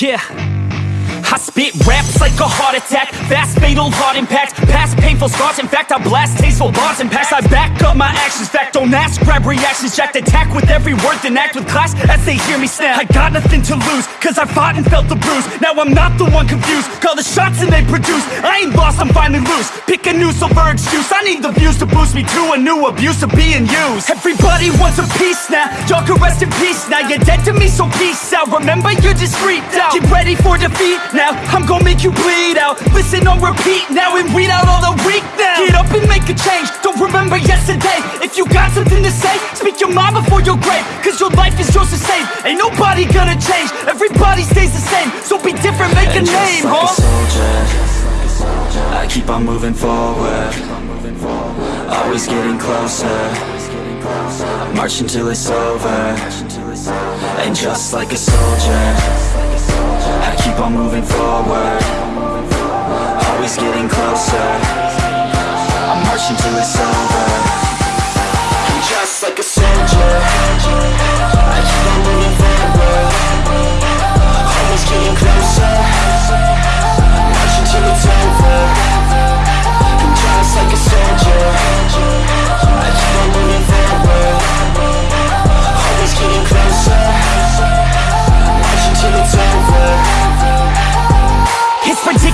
Yeah. I spit raps like a heart attack Fast, fatal, heart impact painful scars. In fact, I blast tasteful bars and packs I back up my actions. Fact, don't ask, grab reactions. Jacked attack with every word Then act with class as they hear me snap. I got nothing to lose Cause I fought and felt the bruise. Now I'm not the one confused. Call the shots and they produce. I ain't lost, I'm finally loose. Pick a new silver excuse I need the views to boost me to a new abuse of being used. Everybody wants a piece now. Y'all can rest in peace now. You're dead to me, so peace out. Remember, you're just freaked out. Get ready for defeat now. I'm gonna make you bleed out. Listen on repeat now and weed out all the weak now. Get up and make a change. Don't remember yesterday. If you got something to say Speak your mind before your grave. Cause your life is yours to save. Ain't nobody gonna change. Everybody stays the same. So be different, make a And name, just like huh? a soldier. I keep on moving forward. Always getting closer. I March until it's over. And just like a soldier I keep on moving forward. Always getting closer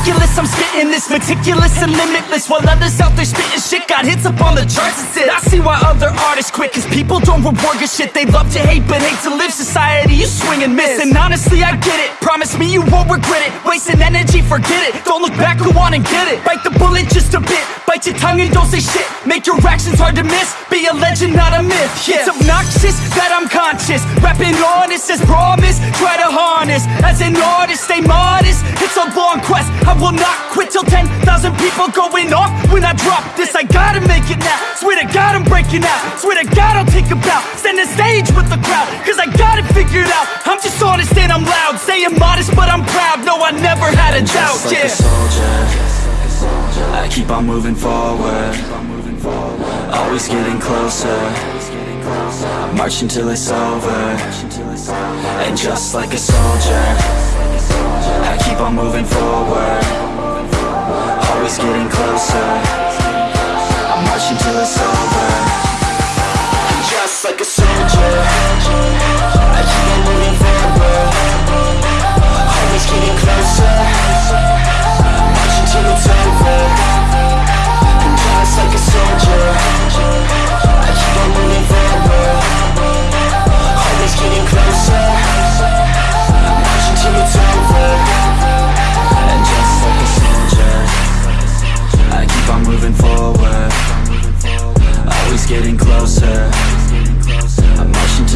you I'm spitting this meticulous and limitless While others out there spitting shit got hits up on the charts and shit I see why other artists quit Cause people don't reward your shit. They love to hate but hate to live. Society, you swing and miss. And honestly, I get it. Promise me you won't regret it. Wasting energy, forget it. Don't look back, go on and get it. Bite the bullet just a bit. Bite your tongue and don't say shit. Make your actions hard to miss. Be a legend, not a myth. Yeah. It's obnoxious that I'm conscious. Rapping honest as promise. Try to harness. As an artist, stay modest. It's a long quest. I will not quit till 10,000 people going off. When I drop this, I gotta make it now. Swear to God I'm breaking out. Swear to God I'll take a bow. Stand the stage with the crowd Cause I got it figured out. I'm just honest and I'm loud. Saying modest but I'm proud. No, I never had a doubt, Just like yeah. a soldier. I keep on moving forward. Always getting closer March until it's over. And just like a soldier I keep on moving forward. Always getting closer. I march until it's over. And just like a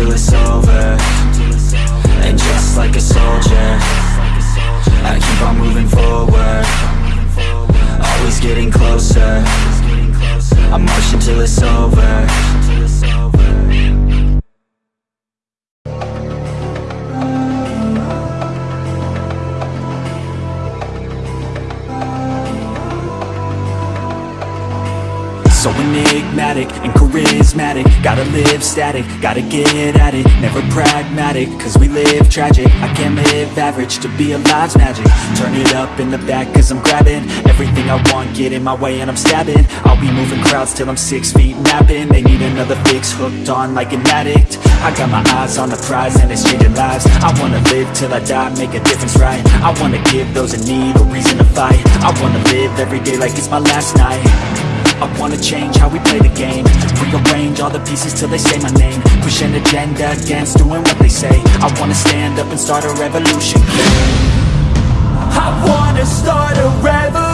until it's over. And just like a soldier I keep on moving forward. Always getting closer. I march until it's over enigmatic and charismatic. Gotta live static, gotta get at it. Never pragmatic, cause we live tragic. I can't live average, to be alive's magic. Turn it up in the back cause I'm grabbing Everything I want, get in my way and I'm stabbing. I'll be moving crowds till I'm six feet napping. They need another fix, hooked on like an addict. I got my eyes on the prize and it's changing lives. I wanna live till I die, make a difference right? I wanna give those in need a reason to fight. I wanna live every day like it's my last night I wanna change how we play the game. Rearrange all the pieces till they say my name. Push an agenda against doing what they say. I wanna stand up and start a revolution I wanna start a revolution